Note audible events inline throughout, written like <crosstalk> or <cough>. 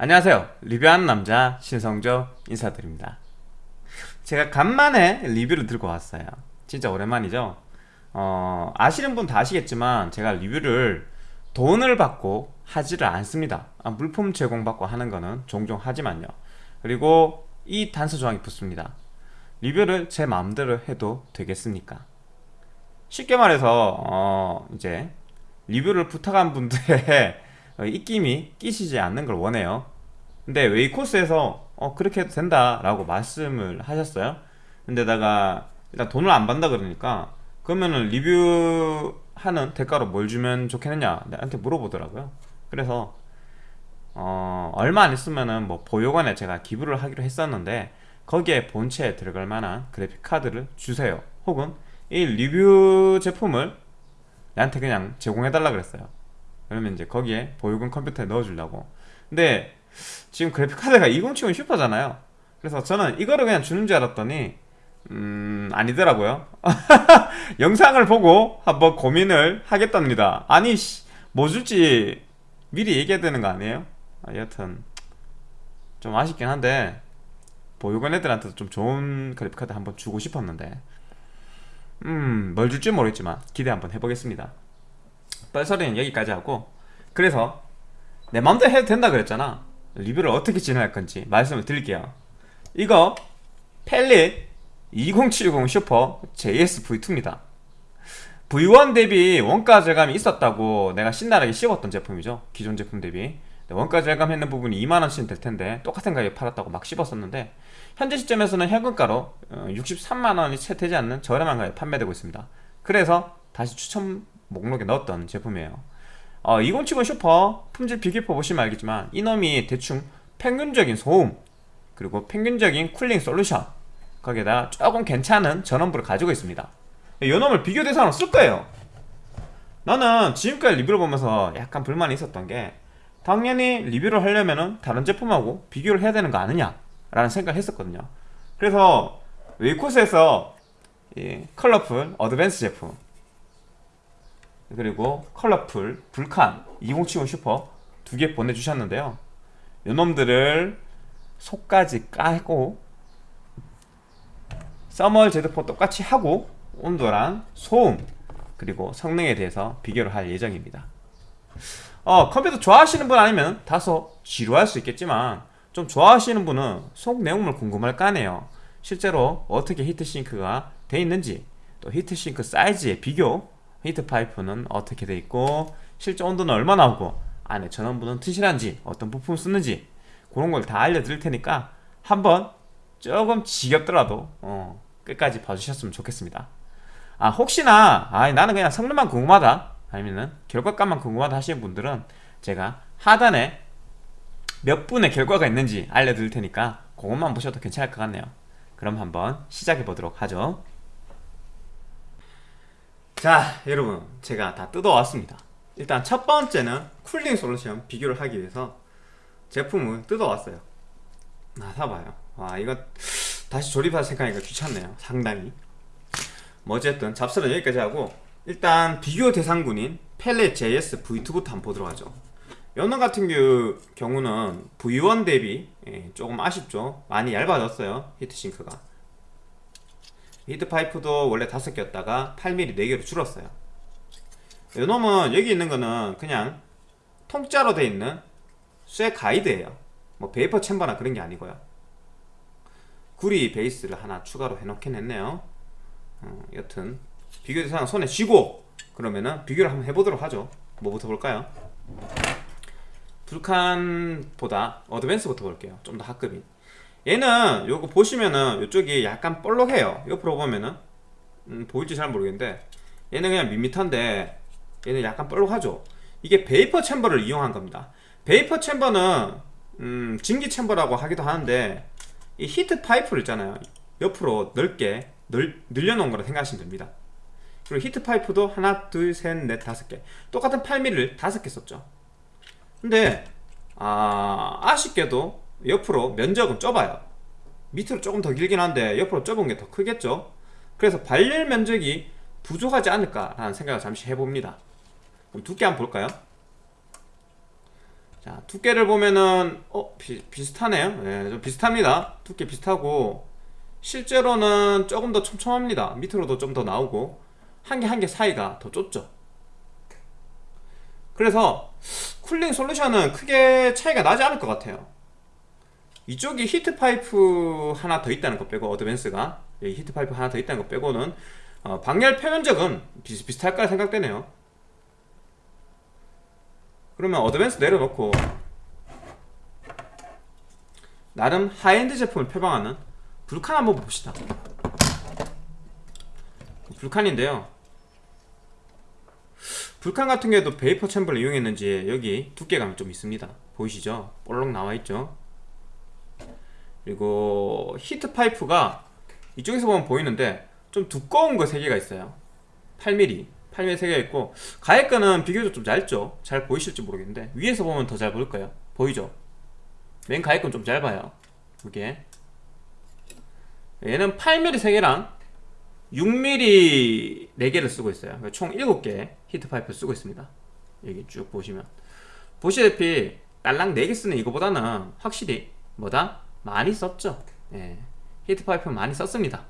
안녕하세요. 리뷰하는 남자 신성조 인사드립니다. 제가 간만에 리뷰를 들고 왔어요. 진짜 오랜만이죠? 어, 아시는 분 다 아시겠지만 제가 리뷰를 돈을 받고 하지를 않습니다. 아, 물품 제공받고 하는 거는 종종 하지만요. 그리고 이 단서 조항이 붙습니다. 리뷰를 제 마음대로 해도 되겠습니까? 쉽게 말해서 어, 이제 리뷰를 부탁한 분들의 어, 입김이 끼시지 않는 걸 원해요. 근데 웨이코스에서 어 그렇게 해도 된다 라고 말씀을 하셨어요? 근데다가 일단 돈을 안 받는다 그러니까 그러면은 리뷰하는 대가로 뭘 주면 좋겠느냐? 나한테 물어보더라고요. 그래서 어 얼마 안 있으면은 뭐 보육원에 제가 기부를 하기로 했었는데 거기에 본체에 들어갈 만한 그래픽 카드를 주세요. 혹은 이 리뷰 제품을 나한테 그냥 제공해달라 그랬어요 그러면 이제 거기에 보육원 컴퓨터에 넣어주려고. 근데 지금 그래픽카드가 2070 슈퍼잖아요. 그래서 저는 이거를 그냥 주는 줄 알았더니 음 아니더라고요. <laughs> 영상을 보고 한번 고민을 하겠답니다. 아니 뭐 줄지 미리 얘기해야 되는 거 아니에요? 아, 여튼 좀 아쉽긴 한데 보육원 애들한테도 좀 좋은 그래픽카드 한번 주고 싶었는데 음 뭘 줄지 모르겠지만 기대 한번 해보겠습니다 뻘소리는 여기까지 하고 그래서 내 맘대로 해도 된다 그랬잖아. 리뷰를 어떻게 진행할 건지 말씀을 드릴게요. 이거 펠릿 2070 슈퍼 JS-V2입니다. V1 대비 원가 절감이 있었다고 내가 신나게 씹었던 제품이죠. 기존 제품 대비. 원가 절감했는 부분이 2만원씩 될 텐데 똑같은 가격에 팔았다고 막 씹었었는데 현재 시점에서는 현금가로 63만원이 채 되지 않는 저렴한 가격에 판매되고 있습니다. 그래서 다시 추천 목록에 넣었던 제품이에요. 어, 2070 슈퍼 품질 비교표 보시면 알겠지만 이놈이 대충 평균적인 소음 그리고 평균적인 cooling solution 거기에다 조금 괜찮은 전원부를 가지고 있습니다. 이놈을 비교 대상으로 쓸 거예요. 나는 지금까지 리뷰를 보면서 약간 불만이 있었던 게 당연히 리뷰를 하려면 다른 제품하고 비교를 해야 되는 거 아니냐 라는 생각을 했었거든요. 그래서 웨이코스에서 Colorful Advance 제품 그리고 Colorful Vulcan 2070 슈퍼 두 개 보내주셨는데요. 요놈들을 속까지 까고 thermal 재도포 똑같이 하고 온도랑 소음 그리고 성능에 대해서 비교를 할 예정입니다. 어, 컴퓨터 좋아하시는 분 아니면 다소 지루할 수 있겠지만 좀 좋아하시는 분은 속 내용물 궁금할 거 아니에요. 실제로 어떻게 heat sink가 돼 있는지 또 히트싱크 사이즈의 비교 heat pipe는 어떻게 돼 있고 실제 온도는 얼마 나오고 안에 전원부는 튼실한지 어떤 부품을 쓰는지 그런 걸 다 알려드릴 테니까 한번 조금 지겹더라도 어, 끝까지 봐주셨으면 좋겠습니다. 아 혹시나 아 나는 그냥 성능만 궁금하다 아니면은 결과값만 궁금하다 하시는 분들은 제가 하단에 몇 분의 결과가 있는지 알려드릴 테니까 그것만 보셔도 괜찮을 것 같네요. 그럼 한번 시작해 보도록 하죠 자 여러분 제가 다 뜯어왔습니다. 일단 첫 번째는 쿨링 솔루션 비교를 하기 위해서 제품을 뜯어왔어요. 아 사봐요. 와 이거 다시 조립할 생각하니까 귀찮네요. 상당히. 뭐 어쨌든 잡설은 여기까지 하고 일단 비교 대상군인 펠렛 JS V2부터 한번 보도록 하죠. 연원 같은 경우는 V1 대비 예, 조금 아쉽죠. 많이 얇아졌어요 히트싱크가 히트파이프도 원래 5개였다가 8mm 4개로 줄었어요. 이놈은 여기 있는 거는 그냥 통짜로 돼 있는 쇠 가이드예요. 뭐 베이퍼 챔버나 그런 게 아니고요. 구리 베이스를 하나 추가로 해놓긴 했네요. 어, 여튼 비교 대상 손에 쥐고 그러면은 비교를 한번 해보도록 하죠. 뭐부터 볼까요? Vulcan보다 Advance부터 볼게요. 좀 더 하급인 얘는 요거 보시면은 이쪽이 약간 볼록해요. 옆으로 보면은. 음, 보일지 잘 모르겠는데. 얘는 그냥 밋밋한데 얘는 약간 볼록하죠. 이게 vapor chamber를 이용한 겁니다. 베이퍼 챔버는 음, 증기 chamber라고 하기도 하는데 이 heat pipe를 있잖아요. 옆으로 넓게 늘, 늘려놓은 거라 생각하시면 됩니다. 그리고 heat pipe도 하나 둘셋넷 다섯 개. 똑같은 8mm를 다섯 개 썼죠. 근데 아, 아쉽게도 옆으로 면적은 좁아요. 밑으로 조금 더 길긴 한데 옆으로 좁은 게 더 크겠죠? 그래서 발열 면적이 부족하지 않을까 라는 생각을 잠시 해봅니다. 그럼 두께 한번 볼까요? 자 두께를 보면은 어 비, 비슷하네요. 예, 좀 비슷합니다. 두께 비슷하고 실제로는 조금 더 촘촘합니다. 밑으로도 좀 더 나오고 한 개 한 개 사이가 더 좁죠. 그래서 쿨링 솔루션은 크게 차이가 나지 않을 것 같아요 이쪽이 heat pipe 하나 더 있다는 거 빼고 Advance가 여기 heat pipe 하나 더 있다는 거 빼고는 어, 방열 표면적은 비슷비슷할까 생각되네요. 그러면 Advance 내려놓고 나름 하이엔드 제품을 표방하는 Vulcan 한번 봅시다. Vulcan인데요. Vulcan 같은 경우에도 vapor chamber를 이용했는지 여기 두께감이 좀 있습니다. 보이시죠? 볼록 나와있죠 그리고 heat pipe가 이쪽에서 보면 보이는데 좀 두꺼운 거 3개가 있어요. 8mm 8mm 3개가 있고 가에 거는 비교적 좀 얇죠. 잘 보이실지 모르겠는데 위에서 보면 더 잘 보일 거예요. 보이죠? 맨 가에 건 좀 짧아요. 이게 얘는 8mm 3개랑 6mm 4개를 쓰고 있어요. 그러니까 총 7개 heat pipe를 쓰고 있습니다. 여기 쭉 보시면. 보시다시피 딸랑 4개 쓰는 이거보다는 확실히 뭐다? 많이 썼죠. 예. heat pipe 많이 썼습니다.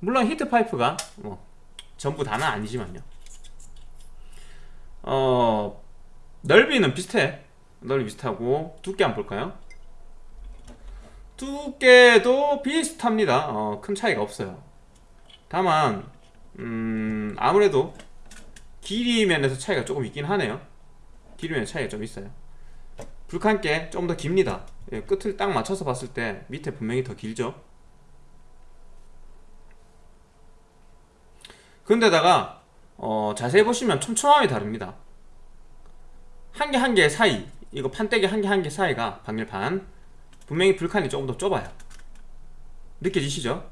물론 heat pipe가 뭐 전부 다는 아니지만요. 어 넓이는 비슷해. 넓이 비슷하고 두께 한번 볼까요? 두께도 비슷합니다. 어, 큰 차이가 없어요. 다만 음, 아무래도 길이 면에서 차이가 조금 있긴 하네요. 길이 면에 차이가 좀 있어요 불칸께 좀더 깁니다. 예, 끝을 딱 맞춰서 봤을 때 밑에 분명히 더 길죠? 근데다가 어, 자세히 보시면 촘촘함이 다릅니다. 한 개 한 개 사이 이거 판때기 한 개 한 개 사이가 방열판 분명히 불칸이 조금 더 좁아요. 느껴지시죠?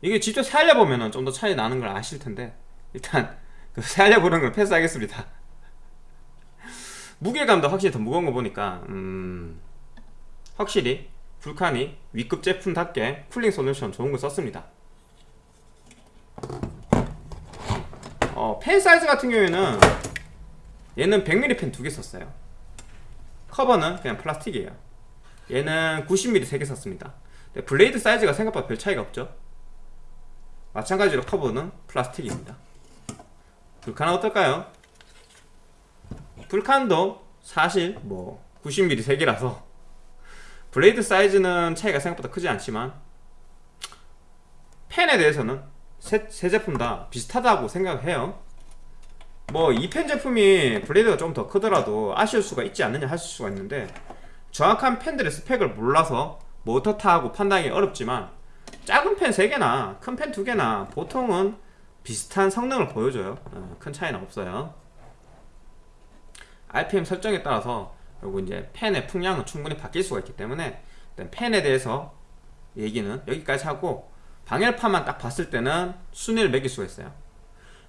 이게 직접 세알려보면 좀 더 차이 나는 걸 아실 텐데 일단 그 <laughs> 세알려보는 걸 패스하겠습니다 무게감도 확실히 더 무거운 거 보니까 음, 확실히 Vulcan이 위급 제품답게 cooling solution 좋은 거 썼습니다. 어, 팬 사이즈 같은 경우에는 얘는 100mm 팬 두 개 썼어요. 커버는 그냥 플라스틱이에요. 얘는 90mm 3개 썼습니다. blade 사이즈가 생각보다 별 차이가 없죠? 마찬가지로 커버는 플라스틱입니다. Vulcan은 어떨까요? Vulcan도 사실 뭐 90mm 3개라서 blade 사이즈는 차이가 생각보다 크지 않지만 팬에 대해서는 세, 세 제품 다 비슷하다고 생각해요. 뭐 이 펜 제품이 블레이드가 좀 더 크더라도 아쉬울 수가 있지 않느냐 하실 수가 있는데 정확한 펜들의 스펙을 몰라서 뭐 어떻다고 판단하기 어렵지만 작은 펜 3개나 큰 펜 2개나 보통은 비슷한 성능을 보여줘요. 어, 큰 차이는 없어요 RPM 설정에 따라서 그리고 이제 펜의 풍량은 충분히 바뀔 수가 있기 때문에 일단 펜에 대해서 얘기는 여기까지 하고 방열판만 딱 봤을 때는 순위를 매길 수가 있어요.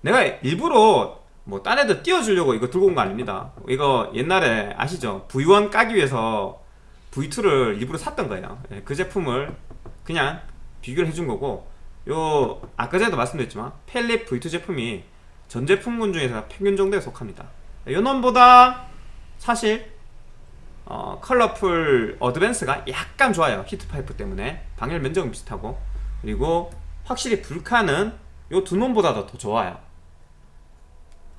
내가 일부러 뭐 딴 애들 띄워주려고 이거 들고 온 거 아닙니다. 이거 옛날에 아시죠? V1 까기 위해서 V2를 일부러 샀던 거예요. 예, 그 제품을 그냥 비교를 해준 거고 요 아까 전에도 말씀드렸지만 Palit V2 제품이 전 제품군 중에서 평균 정도에 속합니다 요 놈보다 사실 어, Colorful Advance가 약간 좋아요. heat pipe 때문에. 방열 면적은 비슷하고. 그리고 확실히 불카는 요두 놈보다도 더 좋아요.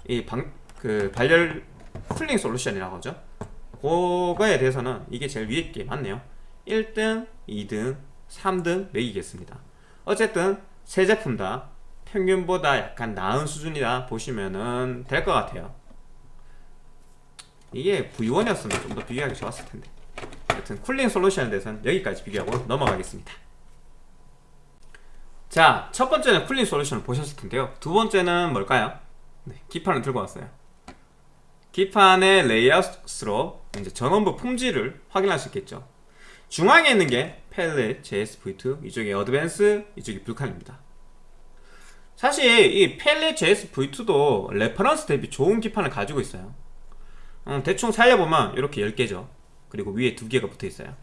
이 방, 그 발열 쿨링 솔루션이라고 하죠. 그거에 대해서는 이게 제일 위에 게 맞네요. 1등, 2등, 3등 매기겠습니다. 어쨌든 세 제품 다 평균보다 약간 나은 수준이다 보시면은 될 것 같아요 이게 V1이었으면 좀 더 비교하기 좋았을 텐데. 하여튼 cooling solution에 대해서는 여기까지 비교하고 넘어가겠습니다. 자, 첫 번째는 cooling solution을 보셨을 텐데요. 두 번째는 뭘까요? 네, 기판을 들고 왔어요. 기판의 레이아웃으로 이제 전원부 품질을 확인할 수 있겠죠. 중앙에 있는 게 Palit JS V2 이쪽이 Advance 이쪽이 Vulcan입니다. 사실 이 Palit JS V2도 reference 대비 좋은 기판을 가지고 있어요 음, 대충 살펴보면 이렇게 10개죠. 그리고 위에 2개가 붙어 있어요.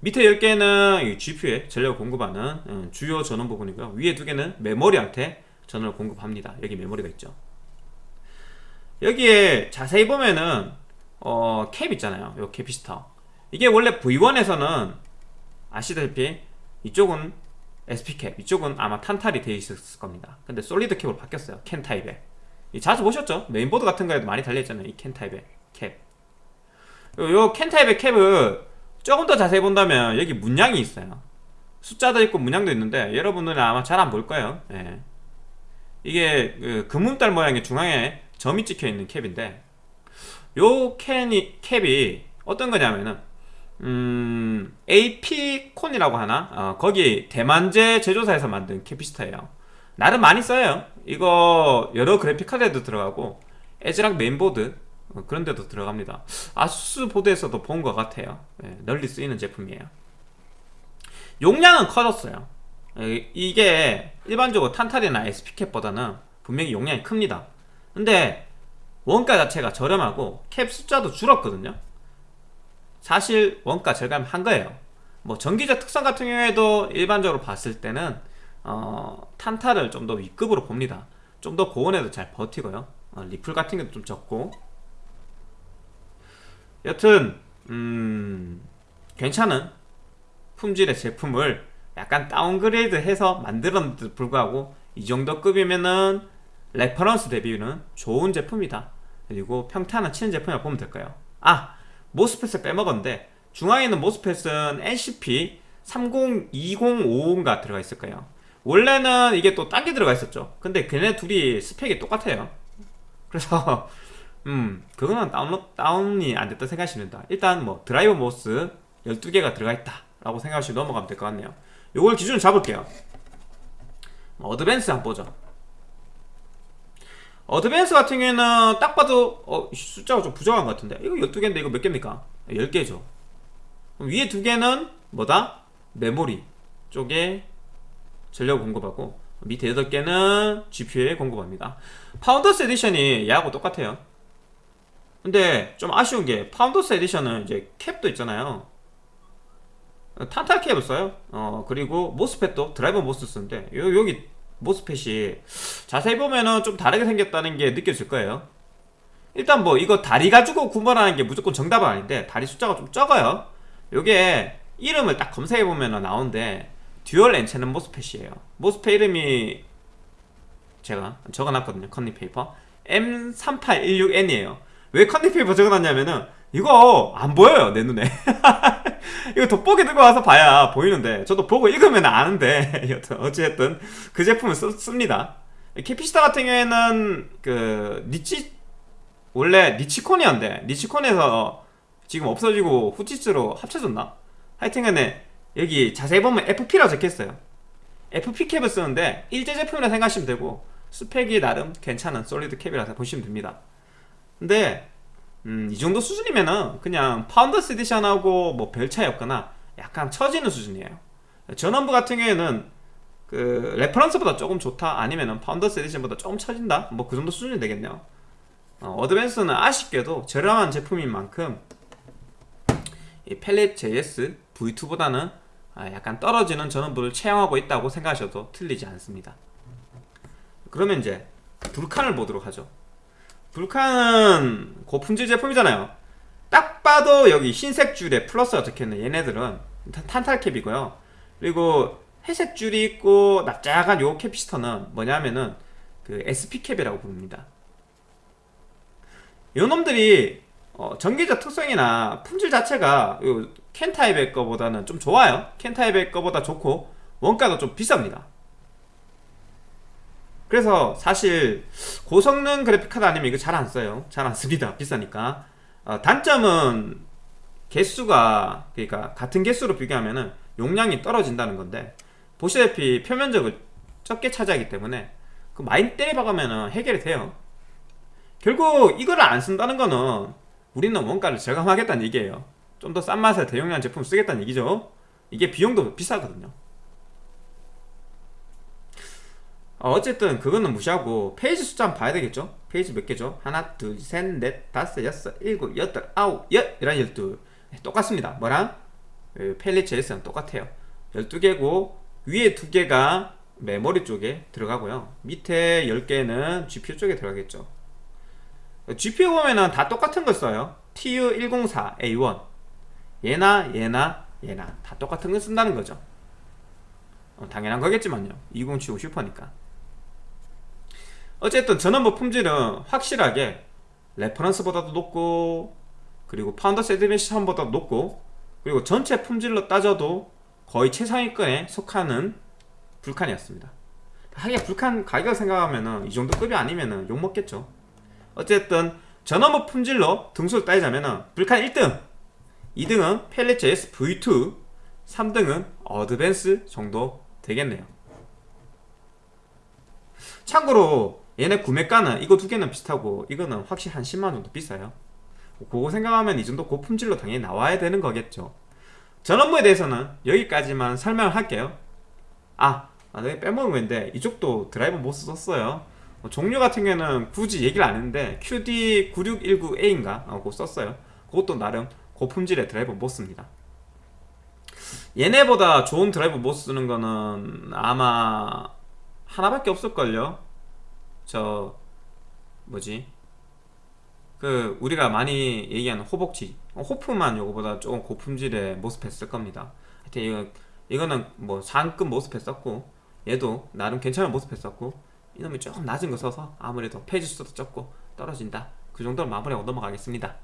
밑에 10개는 GPU에 전력을 공급하는 음, 주요 전원 부분이고요. 위에 2개는 메모리한테 전원을 공급합니다. 여기 메모리가 있죠. 여기에 자세히 보면은 어, 캡 있잖아요. 요 capacitor. 이게 원래 V1에서는 아시다시피 이쪽은 SP cap 이쪽은 아마 탄탈이 되어 있었을 겁니다. 근데 solid cap으로 바뀌었어요. 캔 타입에. 이 자주 보셨죠? 메인보드 같은 거에도 많이 달려있잖아요 이 캔 타입의 캡 요캔 타입의 cap을 조금 더 자세히 본다면 여기 문양이 있어요 숫자도 있고 문양도 있는데 여러분들은 아마 잘 안 볼 거예요 예. 이게 그 그믐달 모양의 중앙에 점이 찍혀 있는 cap인데 요 캔이, cap이 어떤 거냐면은 음, AP-CON이라고 하나? 어, 거기 대만제 제조사에서 만든 capacitor예요 나름 많이 써요 이거 여러 그래픽카드에도 들어가고 ASRock 메인보드 어, 그런 데도 들어갑니다. ASUS 보드에서도 본 것 같아요. 예, 널리 쓰이는 제품이에요. 용량은 커졌어요. 에, 이게 일반적으로 탄탈이나 SP cap보다는 분명히 용량이 큽니다. 근데 원가 자체가 저렴하고 캡 숫자도 줄었거든요. 사실 원가 절감한 거예요. 뭐 전기적 특성 같은 경우에도 일반적으로 봤을 때는 어, 탄탈을 좀더 윗급으로 봅니다. 좀 더 고온에도 잘 버티고요. 어, ripple 같은 것도 좀 적고 여튼 음, 괜찮은 품질의 제품을 약간 downgrade 해서 만들었는데도 불구하고 이 정도 급이면은 reference 대비는 좋은 제품이다. 그리고 평타는 치는 제품이라고 보면 될까요? 아 MOSFET을 빼먹었는데 중앙에 있는 MOSFET은 NCP 302055가 들어가 있을 거예요? 원래는 이게 또 딴 게 들어가 있었죠. 근데 걔네 둘이 스펙이 똑같아요. 그래서 음 그거는 다운로, 다운이 안 됐다 생각하시면 된다. 일단 뭐 driver MOS 12개가 들어가 있다 라고 생각하시고 넘어가면 될 것 같네요. 요걸 기준으로 잡을게요. Advance 한번 보죠. Advance 같은 경우에는 딱 봐도 어, 숫자가 좀 부족한 것 같은데. 이거 12개인데 이거 몇 개입니까? 10개죠. 위에 두 개는 뭐다? 메모리 쪽에 전력 공급하고 밑에 8개는 GPU에 공급합니다. Founders Edition이 얘하고 똑같아요 근데 좀 아쉬운 게 Founders Edition은 이제 cap도 있잖아요. 탄탈 cap을 써요. 어 그리고 MOSFET도 driver MOS 쓰는데 요, 여기 MOSFET이 자세히 보면은 좀 다르게 생겼다는 게 느껴질 거예요. 일단 뭐 이거 다리 가지고 구분하는 게 무조건 정답은 아닌데 다리 숫자가 좀 적어요. 요게 이름을 딱 검색해보면 나오는데 dual N채널 MOSFET이에요. MOSFET 이름이 제가 적어놨거든요. 컨닝 페이퍼. M3816N이에요 왜 컨닝페이퍼 적어놨냐면은 이거 안 보여요 내 눈에. <laughs> 이거 돋보기 들고 와서 봐야 보이는데 저도 보고 읽으면 아는데. <laughs> 여튼 어찌됐든 그 제품을 쓰, 씁니다. capacitor 같은 경우에는 그 니치 원래 Nichicon이었는데 Nichicon에서 지금 없어지고 후치스로 합쳐졌나? 하여튼 간에 여기 자세히 보면 FP라고 적혀있어요. FP cap을 쓰는데 일제 제품이라 생각하시면 되고 스펙이 나름 괜찮은 solid cap이라서 보시면 됩니다 근데 음, 이 정도 수준이면은 그냥 Founders Edition하고 뭐 별 차이 없거나 약간 처지는 수준이에요. 전원부 같은 경우에는 그 reference보다 조금 좋다 아니면은 Founders Edition보다 조금 처진다? 뭐 그 정도 수준이 되겠네요. Advance는 아쉽게도 저렴한 제품인 만큼 이 Palit JS V2보다는 아, 약간 떨어지는 전원부를 채용하고 있다고 생각하셔도 틀리지 않습니다. 그러면 이제 Vulcan을 보도록 하죠 Vulcan은 고품질 제품이잖아요. 딱 봐도 여기 흰색 줄에 플러스가 적혀있는 얘네들은 탄탈캡이고요. 그리고 회색 줄이 있고 납작한 요 캐피스터는 뭐냐면은 그 SP캡이라고 부릅니다. 요 놈들이 어, 전기적 특성이나 품질 자체가 캔타입의 거보다는 좀 좋아요. 캔타입의 거보다 좋고 원가도 좀 비쌉니다 그래서 사실 고성능 그래픽카드 아니면 이거 잘 안 써요. 잘 안 씁니다. 비싸니까. 어, 단점은 개수가 그러니까 같은 개수로 비교하면 용량이 떨어진다는 건데 보시다시피 표면적을 적게 차지하기 때문에 그 많이 때려박으면 해결이 돼요. 결국 이거를 안 쓴다는 거는 우리는 원가를 절감하겠다는 얘기예요. 좀 더 싼 맛의 대용량 제품 쓰겠다는 얘기죠. 이게 비용도 비싸거든요 어, 어쨌든 그거는 무시하고 phase 숫자 한번 봐야 되겠죠? phase 몇 개죠? 하나 둘 셋 넷 다섯 여섯 일곱 여덟 아홉 열! 열하나 열둘 네, 똑같습니다. 뭐랑? Palit JS랑 똑같아요. 12개고 위에 두 개가 메모리 쪽에 들어가고요. 밑에 10개는 GPU 쪽에 들어가겠죠. GPU 보면은 다 똑같은 걸 써요. TU104A1 얘나 얘나 얘나. 다 똑같은 걸 쓴다는 거죠. 어, 당연한 거겠지만요. 2070 Super니까 어쨌든 전원부 품질은 확실하게 reference보다도 높고 그리고 Founders Edition보다도 높고 그리고 전체 품질로 따져도 거의 최상위권에 속하는 Vulcan이었습니다. 하긴 Vulcan 가격 생각하면은 이 정도 급이 아니면은 욕먹겠죠. 어쨌든 전원부 품질로 등수를 따지자면은 Vulcan 1등 2등은 펠리츠 S V2 3등은 어드밴스 정도 되겠네요. 참고로 얘네 구매가는 이거 두 개는 비슷하고 이거는 확실히 한 10만원 정도 비싸요. 그거 생각하면 이 정도 고품질로 당연히 나와야 되는 거겠죠. 전원부에 대해서는 여기까지만 설명을 할게요. 아, 아 내가 빼먹은 건데 이쪽도 드라이버 못 썼어요. 어, 종류 같은 경우에는 굳이 얘기를 안 했는데 QD9619A인가? 어, 그거 썼어요. 그것도 나름 고품질의 드라이버 MOS 씁니다. 얘네보다 좋은 드라이버 MOS 쓰는 거는 아마 하나밖에 없을걸요 저 뭐지? 그 우리가 많이 얘기하는 호복지 어, HOF만 요거보다 조금 고품질의 MOSFET 쓸 겁니다. 하여튼 이거, 이거는 뭐 상급 MOSFET 썼고 얘도 나름 괜찮은 MOSFET 썼고 이놈이 조금 낮은 거 써서 아무래도 phase 수도 적고 떨어진다. 그 정도로 마무리하고 넘어가겠습니다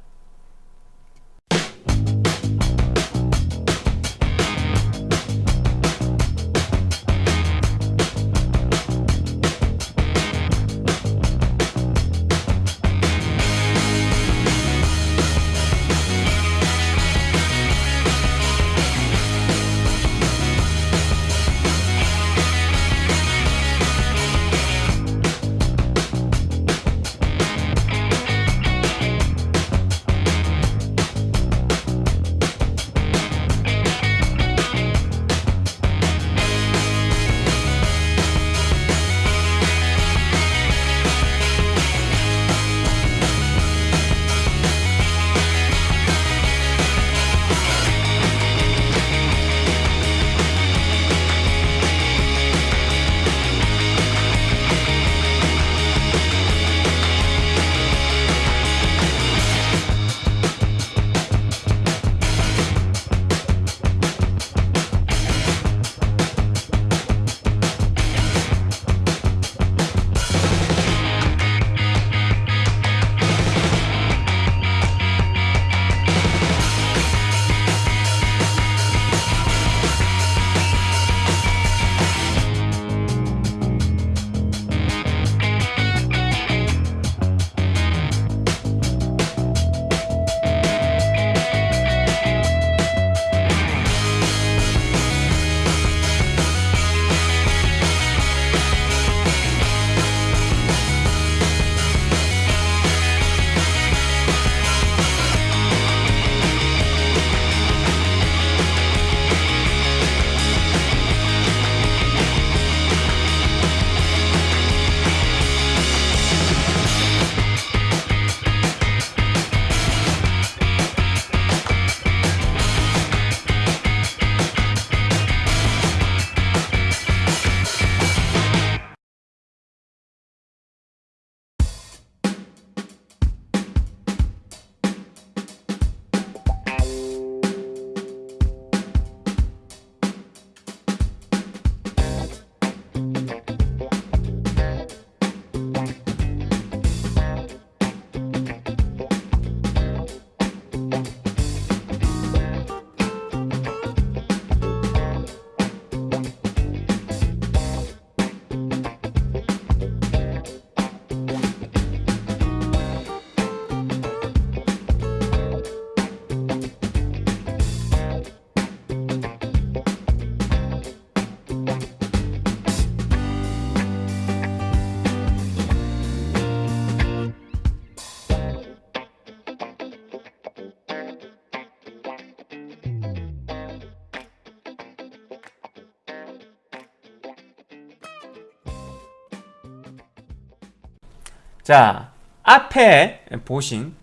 자 앞에 보신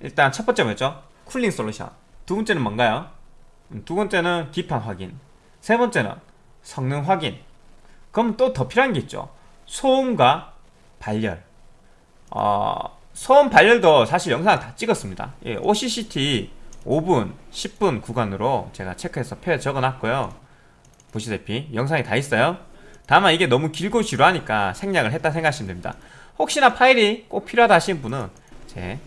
일단 첫 번째 뭐였죠? 쿨링 솔루션. 두 번째는 뭔가요? 음, 두 번째는 기판 확인. 세 번째는 성능 확인. 그럼 또 더 필요한 게 있죠. 소음과 발열. 어, 소음 발열도 사실 영상을 다 찍었습니다. 예, OCCT 5분, 10분 구간으로 제가 체크해서 표에 적어놨고요. 보시다시피 영상이 다 있어요. 다만 이게 너무 길고 지루하니까 생략을 했다 생각하시면 됩니다 혹시나 파일이 꼭 필요하다 하시는 분은 제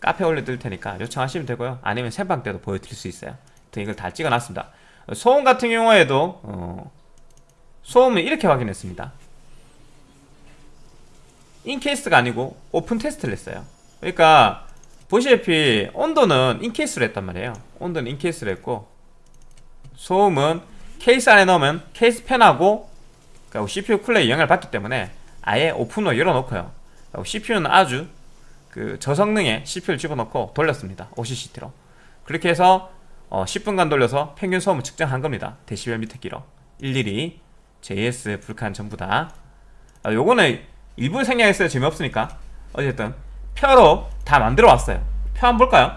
카페 올려드릴 테니까 요청하시면 되고요. 아니면 생방 때도 보여드릴 수 있어요. 하여튼 이걸 다 찍어놨습니다. 소음 같은 경우에도 어, 소음을 이렇게 확인했습니다. in-case가 아니고 오픈 테스트를 했어요. 그러니까 보시다시피 온도는 in-case로 했단 말이에요. 온도는 in-case로 했고 소음은 케이스 안에 넣으면 케이스 팬하고 그러니까 CPU 쿨러에 영향을 받기 때문에 아예 오픈으로 열어놓고요. CPU는 아주 그 저성능의 CPU를 집어넣고 돌렸습니다. OCCT로. 그렇게 해서 어 10분간 돌려서 평균 소음을 측정한 겁니다. 데시벨 미터기로 일일이 JS, 불칸 전부 다. 아, 요거는 일부 생략했어요. 재미없으니까. 어쨌든 표로 다 만들어 왔어요. 표 한번 볼까요?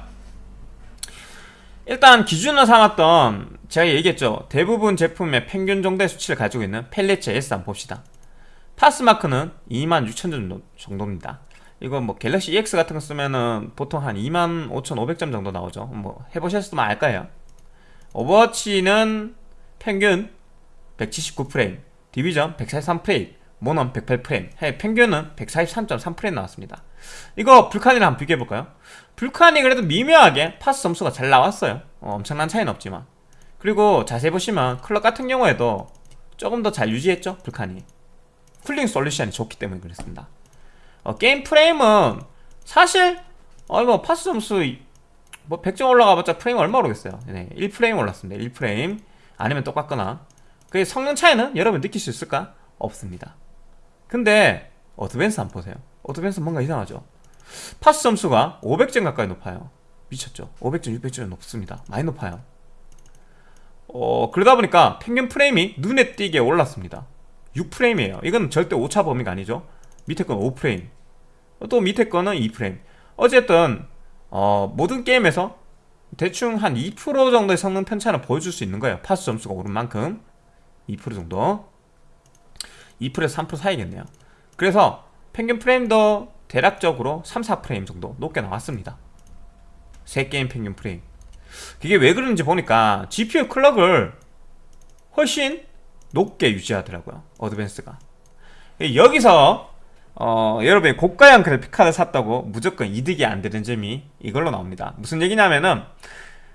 일단 기준으로 삼았던 제가 얘기했죠. 대부분 제품의 평균 정도의 수치를 가지고 있는 Palit JS 한번 봅시다 파스마크는 26,000점 정도입니다. 이거 뭐 갤럭시 EX 같은 거 쓰면은 보통 한 25,500점 정도 나오죠. 뭐 해보셨으면 알 거예요. 오버워치는 평균 179프레임 디비전 143프레임 모넌 108프레임 평균은 143.3프레임 나왔습니다. 이거 Vulcan이랑 한번 비교해볼까요? Vulcan이 그래도 미묘하게 파스 점수가 잘 나왔어요. 어, 엄청난 차이는 없지만. 그리고 자세히 보시면 clock 같은 경우에도 조금 더 잘 유지했죠 Vulcan이 cooling solution이 좋기 때문에 그렇습니다. 어, 게임 프레임은 사실 어, 뭐 파스 점수 뭐 100점 올라가봤자 프레임 얼마 오르겠어요? 네, 1프레임 올랐습니다. 1프레임. 아니면 똑같거나. 그 성능 차이는 여러분 느낄 수 있을까? 없습니다. 근데 Advance 한번 보세요. Advance 뭔가 이상하죠? 파스 점수가 500점 가까이 높아요. 미쳤죠? 500점 600점 높습니다. 많이 높아요. 어 그러다 보니까 평균 프레임이 눈에 띄게 올랐습니다 6프레임이에요. 이건 절대 오차 범위가 아니죠. 밑에 건 5프레임. 또 밑에 거는 2프레임. 어쨌든 어, 모든 게임에서 대충 한 2% 정도의 성능 편차는 보여줄 수 있는 거예요. 파스 점수가 오른 만큼. 2% 정도. 2%에서 3% 사이겠네요. 그래서 평균 프레임도 대략적으로 3, 4프레임 정도 높게 나왔습니다. 새 게임 평균 프레임. 그게 왜 그런지 보니까 GPU 클럭을 훨씬 높게 유지하더라고요 어드밴스가. 여기서 어, 여러분이 고가형 그래픽 카드 샀다고 무조건 이득이 안 되는 점이 이걸로 나옵니다. 무슨 얘기냐면은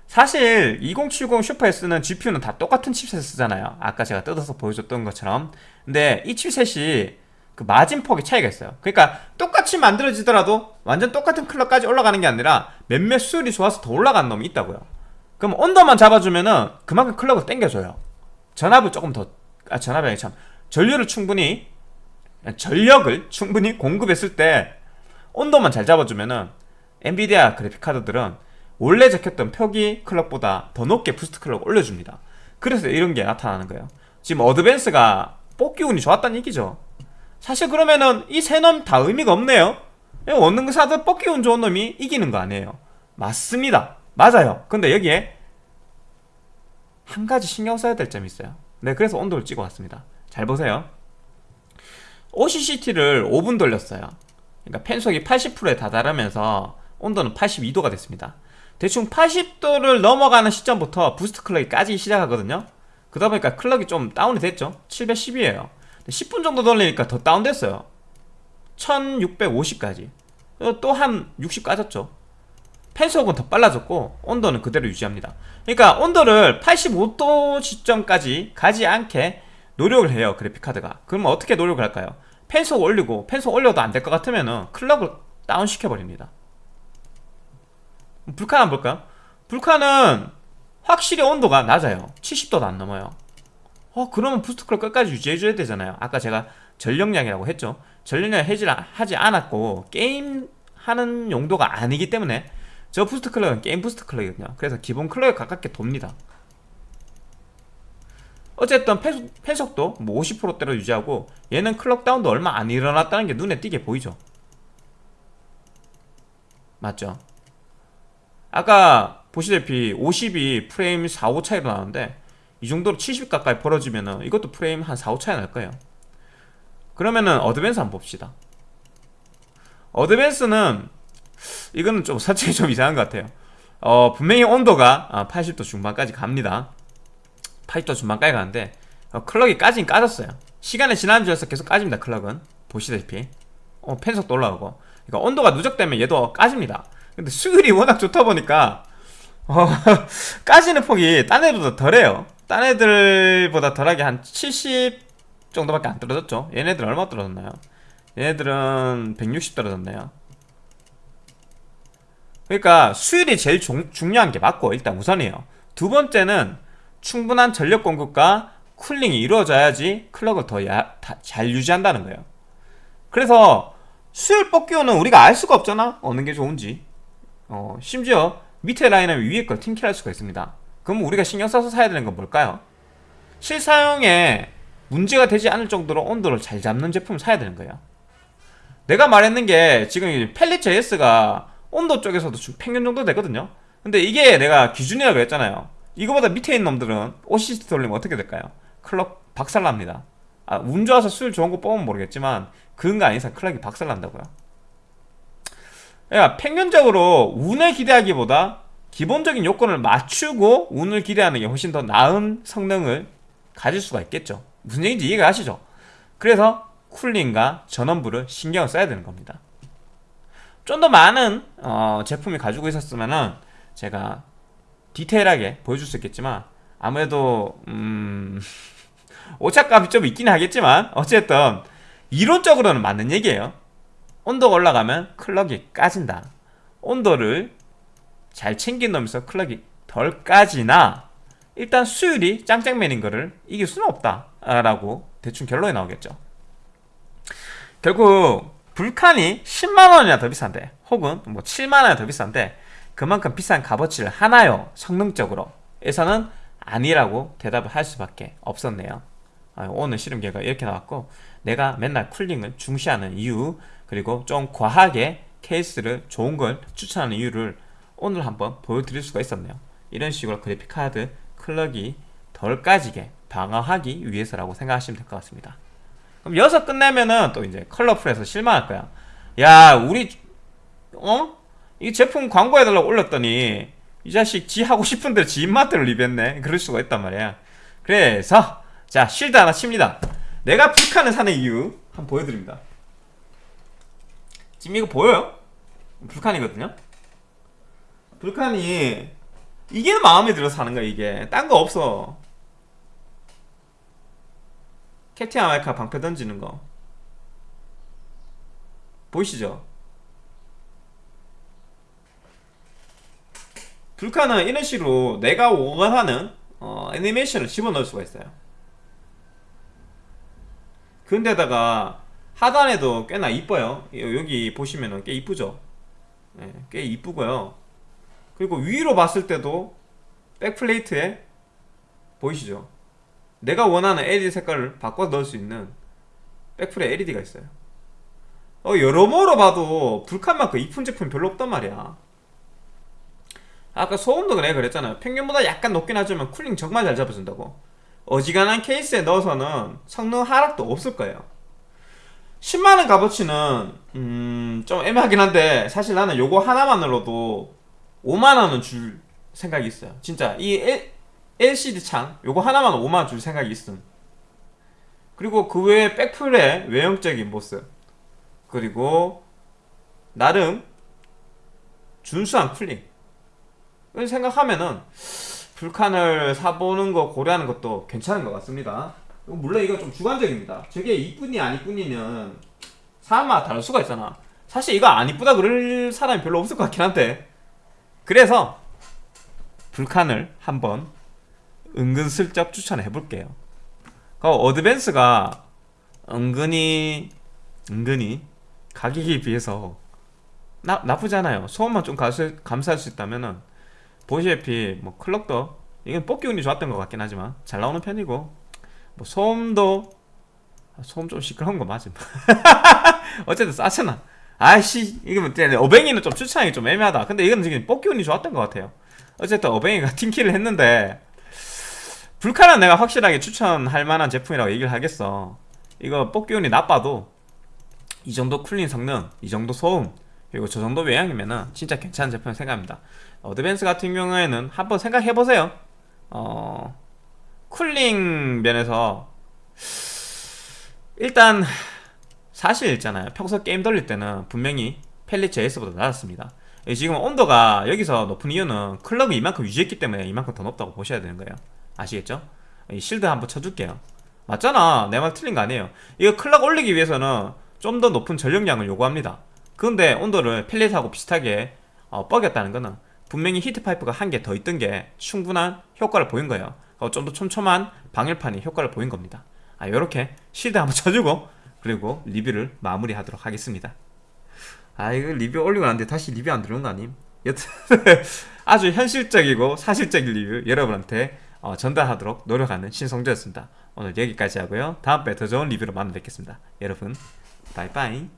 사실 2070 슈퍼 S는 GPU는 다 똑같은 칩셋 쓰잖아요. 아까 제가 뜯어서 보여줬던 것처럼. 근데 이 칩셋이 그 마진폭이 차이가 있어요. 그러니까 똑같이 만들어지더라도 완전 똑같은 클럭까지 올라가는 게 아니라 몇몇 수율이 좋아서 더 올라가는 놈이 있다고요. 그럼 온도만 잡아주면은 그만큼 클럭을 땡겨줘요. 전압을 조금 더 아, 전압이 참. 전류를 충분히 전력을 충분히 공급했을 때 온도만 잘 잡아주면은 엔비디아 그래픽카드들은 원래 적혔던 표기 clock보다 더 높게 boost clock 올려줍니다. 그래서 이런 게 나타나는 거예요. 지금 Advance가 뽑기 운이 좋았다는 얘기죠. 사실 그러면은 이 세 놈 다 의미가 없네요. 어느 걸 사든 뽑기 운 좋은 놈이 이기는 거 아니에요. 맞습니다. 맞아요. 근데 여기에 한 가지 신경 써야 될 점이 있어요 네 그래서 온도를 찍어 왔습니다. 잘 보세요. OCCT를 5분 돌렸어요. 그러니까 fan속이 80%에 다다르면서 온도는 82도가 됐습니다. 대충 80도를 넘어가는 시점부터 boost clock이 까지기 시작하거든요. 그러다 보니까 clock이 좀 다운이 됐죠. 710이에요. 10분 정도 돌리니까 더 다운됐어요. 1650까지. 또 한 60 까졌죠 fan속은 더 빨라졌고 온도는 그대로 유지합니다. 그러니까 온도를 85도 시점까지 가지 않게 노력을 해요 그래픽카드가. 그러면 어떻게 노력을 할까요? fan속 올리고 fan속 올려도 안 될 것 같으면 clock을 다운 시켜버립니다. Vulcan 한번 볼까요? Vulcan은 확실히 온도가 낮아요. 70도도 안 넘어요. 어 그러면 boost clock 끝까지 유지해줘야 되잖아요. 아까 제가 전력량이라고 했죠. 전력량 해지 하지 않았고 게임 하는 용도가 아니기 때문에 저 boost clock은 게임 boost clock이거든요. 그래서 기본 clock에 가깝게 돕니다. 어쨌든 펜속, 펜속도 뭐 50%대로 유지하고 얘는 클럭 다운도 얼마 안 일어났다는 게 눈에 띄게 보이죠. 맞죠? 아까 보시다시피 50이 프레임 4, 5 차이로 나오는데 이 정도로 70 가까이 벌어지면은 이것도 프레임 한 4, 5 차이 날 거예요. 그러면은 어드밴스 한번 봅시다. 어드밴스는 이거는 좀 설정이 좀 이상한 것 같아요. 어 분명히 온도가 아, 80도 중반까지 갑니다. 80도 중반까지 가는데 어, 클럭이 까진 까졌어요. 시간이 지나면서 계속 까집니다 클럭은. 보시다시피. 어, 펜속도 올라오고. 그러니까 온도가 누적되면 얘도 까집니다. 근데 수율이 워낙 좋다 보니까 어, <laughs> 까지는 폭이 딴 애들보다 덜해요. 딴 애들보다 덜하게 한 70 정도밖에 안 떨어졌죠. 얘네들 얼마 떨어졌나요? 얘네들은 160 떨어졌네요 그러니까 수율이 제일 중, 중요한 게 맞고 일단 우선이에요. 두 번째는 충분한 전력 공급과 쿨링이 이루어져야지 클럭을 더 잘 유지한다는 거예요. 그래서 수율 뽑기호는 우리가 알 수가 없잖아. 어느 게 좋은지. 어, 심지어 밑에 라인은 위에 걸 팀킬할 수가 있습니다. 그럼 우리가 신경 써서 사야 되는 건 뭘까요? 실사용에 문제가 되지 않을 정도로 온도를 잘 잡는 제품을 사야 되는 거예요. 내가 말했는 게 지금 펠릿 JS가 온도 쪽에서도 평균 정도 되거든요. 근데 이게 내가 기준이라고 했잖아요. 이거보다 밑에 있는 놈들은 OCC 돌리면 어떻게 될까요? 클럭 박살납니다. 아, 운 좋아서 수율 좋은 거 뽑으면 모르겠지만 그런 거 아닌 이상 클럭이 박살난다고요. 그러니까 평균적으로 운을 기대하기보다 기본적인 요건을 맞추고 운을 기대하는 게 훨씬 더 나은 성능을 가질 수가 있겠죠. 무슨 얘기인지 이해가 가시죠? 그래서 쿨링과 전원부를 신경을 써야 되는 겁니다 좀 더 많은 어, 제품이 가지고 있었으면은 제가 디테일하게 보여줄 수 있겠지만 아무래도 음... <laughs> 오차값이 좀 있긴 하겠지만 어쨌든 이론적으로는 맞는 얘기예요. 온도가 올라가면 클럭이 까진다. 온도를 잘 챙긴다면서 클럭이 덜 까지나 일단 수율이 짱짱맨인 거를 이길 수는 없다 라고 대충 결론이 나오겠죠. 결국 불칸이 10만원이나 더 비싼데 혹은 뭐 7만원이나 더 비싼데 그만큼 비싼 값어치를 하나요? 성능적으로 에서는 아니라고 대답을 할 수밖에 없었네요. 아, 오늘 실험 결과 이렇게 나왔고 내가 맨날 쿨링을 중시하는 이유 그리고 좀 과하게 케이스를 좋은 걸 추천하는 이유를 오늘 한번 보여드릴 수가 있었네요. 이런 식으로 그래픽카드 클럭이 덜 까지게 방어하기 위해서라고 생각하시면 될 것 같습니다 그럼 여기서 끝내면은 또 이제 컬러풀에서 실망할 거야. 야 우리 어? 이 제품 광고해달라고 올렸더니 이 자식 지 하고 싶은 대로 지 입맛대로 리뷰했네. 그럴 수가 있단 말이야. 그래서 자 실드 하나 칩니다. 내가 불칸을 사는 이유 한번 보여드립니다. 지금 이거 보여요? Vulcan이거든요? Vulcan이 이게 마음에 들어서 사는 거야 이게. 딴 거 없어 캡틴 아메리카 방패 던지는 거. 보이시죠? Vulcan은 이런 식으로 내가 원하는 어, 애니메이션을 집어넣을 수가 있어요. 근데다가 하단에도 꽤나 이뻐요. 여기 보시면은 꽤 이쁘죠? 네, 꽤 이쁘고요. 그리고 위로 봤을 때도 백플레이트에 보이시죠 내가 원하는 LED 색깔을 바꿔 넣을 수 있는 백플에 LED가 있어요. 어, 여러모로 봐도 불칸만큼 이쁜 제품 별로 없단 말이야. 아까 소음도 그래 그랬잖아요. 평균보다 약간 높긴 하지만 쿨링 정말 잘 잡아준다고. 어지간한 케이스에 넣어서는 성능 하락도 없을 거예요. 10만원 값어치는 음, 좀 애매하긴 한데 사실 나는 요거 하나만으로도 5만원은 줄 생각이 있어요. 진짜 이 LCD 창 요거 하나만 5만원 줄 생각이 있음. 그리고 그 외에 백플의 외형적인 모습. 그리고 나름 준수한 쿨링. 을 생각하면은 불칸을 사보는 거 고려하는 것도 괜찮은 것 같습니다. 물론 이거 좀 주관적입니다. 저게 이쁘니 안 이쁘니는 사람마다 다를 수가 있잖아. 사실 이거 안 이쁘다 그럴 사람이 별로 없을 것 같긴 한데. 그래서 불칸을 한번 은근슬쩍 추천해 볼게요. 그 어드밴스가 은근히 은근히 가격에 비해서 나, 나쁘지 않아요. 소음만 좀 감수, 감수할 수 있다면 은 보시다시피 뭐 클럭도 이건 뽑기 운이 좋았던 것 같긴 하지만 잘 나오는 편이고 뭐 소음도 아, 소음 좀 시끄러운 거 맞음. <laughs> 어쨌든 싸잖아. 아이씨 이거 뭐 어뱅이는 좀 추천하기 좀 애매하다. 근데 이건 지금 뽑기 운이 좋았던 것 같아요. 어쨌든 어뱅이가 <laughs> 팀킬을 했는데 불카는 내가 확실하게 추천할 만한 제품이라고 얘기를 하겠어 이거 뽑기 운이 나빠도 이 정도 cooling 성능, 이 정도 소음, 그리고 저 정도 외양이면은 진짜 괜찮은 제품 생각합니다. Advance 같은 경우에는 한번 생각해 보세요. 어, cooling 면에서 일단 사실 있잖아요. 평소 게임 돌릴 때는 분명히 펠릿 JS보다 낮았습니다. 예, 지금 온도가 여기서 높은 이유는 clock이 이만큼 유지했기 때문에 이만큼 더 높다고 보셔야 되는 거예요. 아시겠죠? 이 shield 한번 쳐줄게요. 맞잖아. 내 말 틀린 거 아니에요. 이거 clock 올리기 위해서는 좀 더 높은 전력량을 요구합니다. 그런데 온도를 Palit하고 비슷하게 어, 뻐겼다는 거는 분명히 히트 파이프가 한 개 더 있던 게 충분한 효과를 보인 거예요. 어, 좀더 촘촘한 방열판이 효과를 보인 겁니다. 아, 요렇게 shield 한번 쳐주고 그리고 리뷰를 마무리하도록 하겠습니다. 아 이거 리뷰 올리고 났는데 다시 리뷰 안 들어온 거 아님? 여튼 <laughs> 아주 현실적이고 사실적인 리뷰 여러분한테 어, 전달하도록 노력하는 신성조였습니다. 오늘 여기까지 하고요. 다음번에 더 좋은 리뷰로 만나 뵙겠습니다. 여러분 바이바이